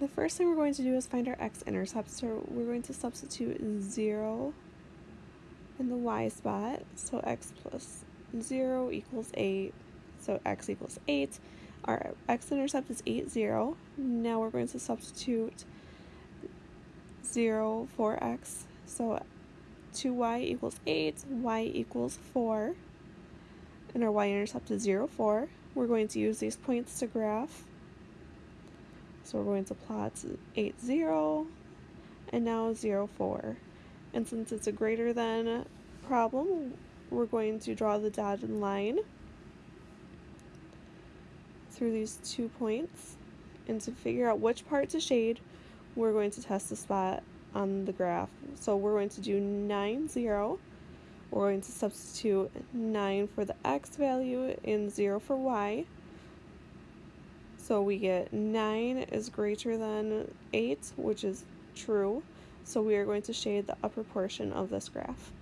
The first thing we're going to do is find our x-intercept. So we're going to substitute 0 in the y spot. So x plus 0 equals 8. So x equals 8. Our x-intercept is 8, 0. Now we're going to substitute 0 for x. So 2y equals 8, y equals 4. And our y-intercept is 0, 4. We're going to use these points to graph. So we're going to plot 8, 0, and now 0, 4. And since it's a greater than problem, we're going to draw the dotted line through these two points. And to figure out which part to shade, we're going to test the spot on the graph. So we're going to do 9, 0. We're going to substitute 9 for the x value and 0 for y. So we get 9 is greater than 8, which is true. So we are going to shade the upper portion of this graph.